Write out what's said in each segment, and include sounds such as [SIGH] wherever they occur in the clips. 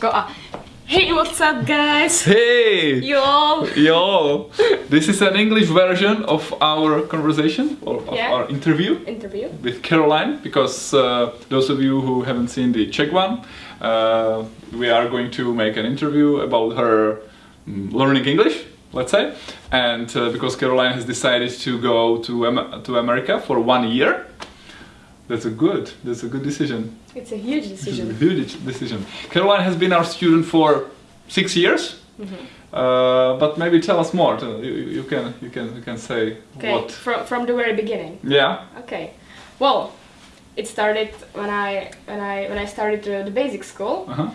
Go Hey, what's up, guys? Hey! Yo! Yo! This is an English version of our conversation or of Yeah. our interview Interview. with Caroline because uh, those of you who haven't seen the Czech one, uh, we are going to make an interview about her mm, learning English, let's say, and uh, because Caroline has decided to go to Am- to America for one year. That's a good. That's a good decision. It's a huge is a decision. huge decision. Caroline has been our student for six years, Mm-hmm. uh, but maybe tell us more. You, you can you can you can say Okay, what. from, from the very beginning. Yeah. Okay. Well, it started when I when I when I started the, the basic school. Uh huh.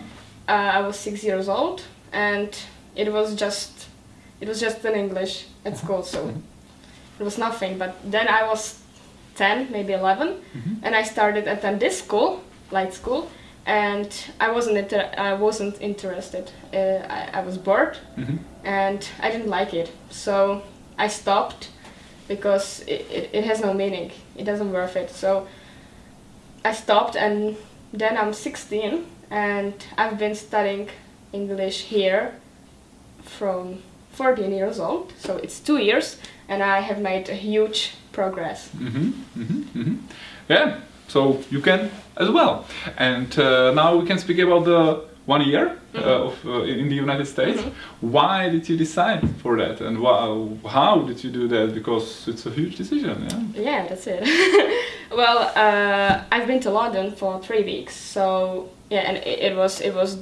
Uh, I was six years old, and it was just it was just in English at school, so it was nothing. But then I was ten, maybe 11 and I started at then this school, light school, and I wasn't inter- I wasn't interested. Uh, I, I was bored, Mhm. and I didn't like it, so I stopped because it, it, it has no meaning. It doesn't worth it. So I stopped, and then I'm 16, and I've been studying English here from 14 years old. So it's two years, and I have made a huge progress. Mm-hmm. Mm-hmm. Mm-hmm. Yeah. So you can as well. And uh, now we can speak about the one year uh, of uh, in the United States. Why did you decide for that, and how did you do that? Because it's a huge decision. Yeah. Yeah, that's it. [LAUGHS] well, uh, I've been to London for three weeks, so yeah, and it, it was it was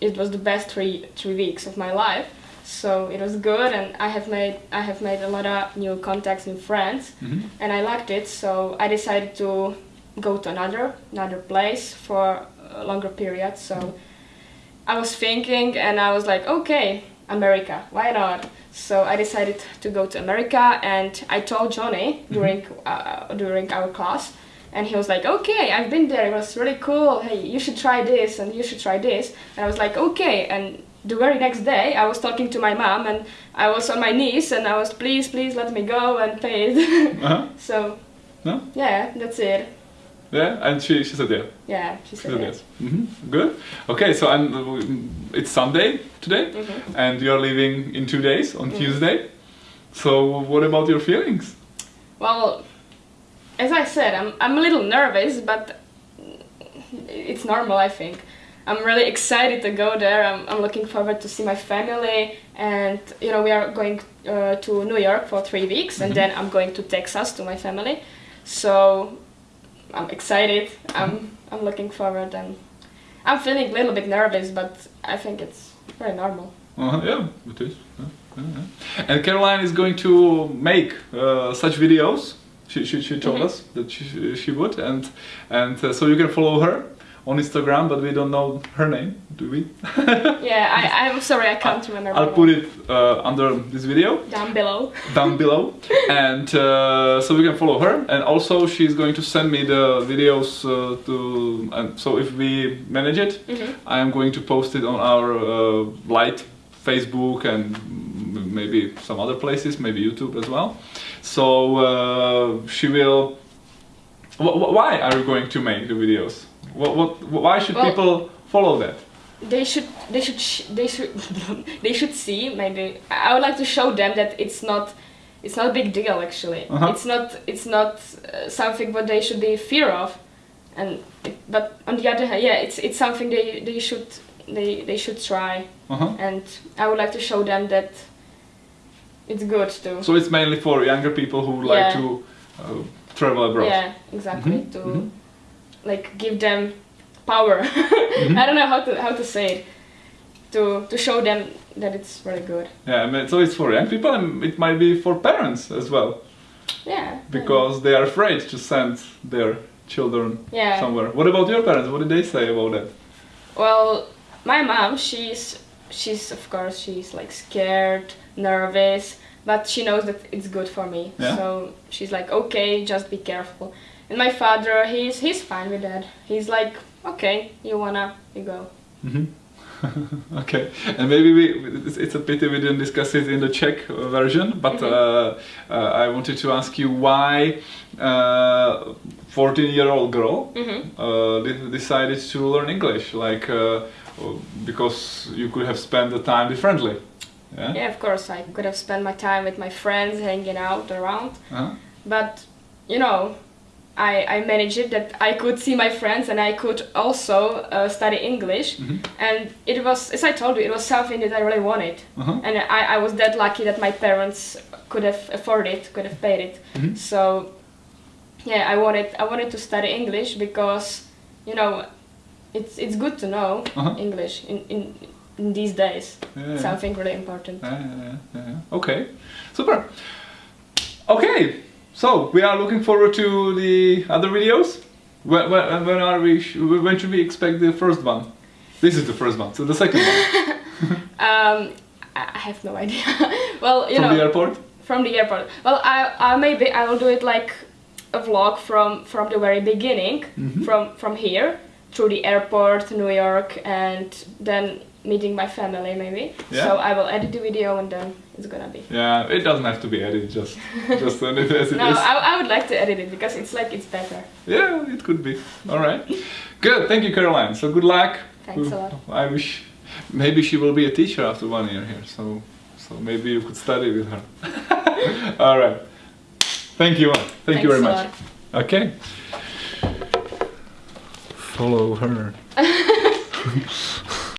it was the best three three weeks of my life. So it was good, and I have made I have made a lot of new contacts, new friends, Mhm. and I liked it. So I decided to go to another another place for a longer period. So I was thinking, and I was like, okay, America, why not? So I decided to go to America, and I told Johnny during uh, during our class, and he was like, okay, I've been there. It was really cool. Hey, you should try this, and you should try this. And I was like, okay. And the very next day, I was talking to my mom, and I was on my knees, and I was, please, please let me go and pay it. [LAUGHS] Uh-huh. so No. yeah, that's it. Yeah. And she she said yeah. Yeah, she She said said yes. yes. hmm Good. Okay. So and uh, it's Sunday today, Mhm. and you're leaving in two days on Mhm. Tuesday. So what about your feelings? Well, as I said, I'm, I'm a little nervous, but it's normal, I think. I'm really excited to go there. I'm, I'm looking forward to see my family, and you know we are going uh, to New York for three weeks, and then I'm going to Texas to my family. So I'm excited. I'm I'm looking forward, and I'm feeling a little bit nervous, but I think it's very normal. Uh, yeah, it is. Yeah, yeah. And Caroline is going to make uh, such videos. She, she, she told Mhm. us that she, she would, and and uh, so you can follow her on Instagram, but we don't know her name, do we? [LAUGHS] Yeah, I, I'm sorry, I can't remember. I'll put it uh, under this video down below. down [LAUGHS] below, and uh, so we can follow her. And also, she's going to send me the videos uh, to. And so if we manage it, Mhm. I am going to post it on our uh, light Facebook and maybe some other places, maybe YouTube as well. So uh, she will. Wh- wh- why are you going to make the videos? What, what, why should Well- people follow that? they should they should sh- they should [LAUGHS] they should see maybe i would like to show them that it's not it's not a big deal actually Uh-huh. it's not it's not uh, something what they should be fear of and it, but on the other hand yeah it's it's something they they should they they should try Uh-huh. and i would like to show them that it's good too. So it's mainly for younger people who like to uh, travel abroad. yeah exactly Mhm, to mhm. like give them power [LAUGHS] Mm-hmm. i don't know how to how to say it to to show them that it's really good Yeah, I mean, so it's for young people and it might be for parents as well yeah because they are afraid to send their children Yeah. somewhere. What about your parents? What did they say about that? Well, my mom, she's she's of course she's like scared, nervous, but she knows that it's good for me. Yeah. So she's like, okay, just be careful. And my father, he's he's fine with that. He's like, okay, you wanna, you go. hmm [LAUGHS] okay, and maybe we, it's, it's a pity we didn't discuss it in the Czech version, but uh, uh, I wanted to ask you why uh, 14 year old girl Mhm. uh, decided to learn English. Like, uh, because you could have spent the time differently. Yeah. Yeah, of course, I could have spent my time with my friends, hanging out around. Uh-huh. But you know, I I managed it that I could see my friends and I could also uh, study English. Mhm. And it was, as I told you, it was something that I really wanted. Uh-huh. And I, I was that lucky that my parents could have afforded it, could have paid it. Mhm. So yeah, I wanted I wanted to study English because you know it's it's good to know Uh-huh. English in, in in these days. Yeah, yeah. Something really important. Yeah. Okay, super. Okay, so we are looking forward to the other videos. When, when, when are we? sh- When should we expect the first one? This is the first one. So the second one [LAUGHS] [LAUGHS] Um, I have no idea. [LAUGHS] well, you from know, the airport. from the airport. Well, I, I maybe I will do it like a vlog from from the very beginning, Mhm. from from here through the airport, New York, and then meeting my family maybe. Yeah. So I will edit the video and then it's gonna be. Yeah, it doesn't have to be edited. Just [LAUGHS] just send it as it No, is. I, I would like to edit it because it's like it's better. Yeah, it could be. All right. Good. Thank you, Caroline. So good luck. Thanks a lot. I wish maybe she will be a teacher after one year here. So so maybe you could study with her. [LAUGHS] All right. Thank you. Thank you very much. Okay. Follow her. [LAUGHS]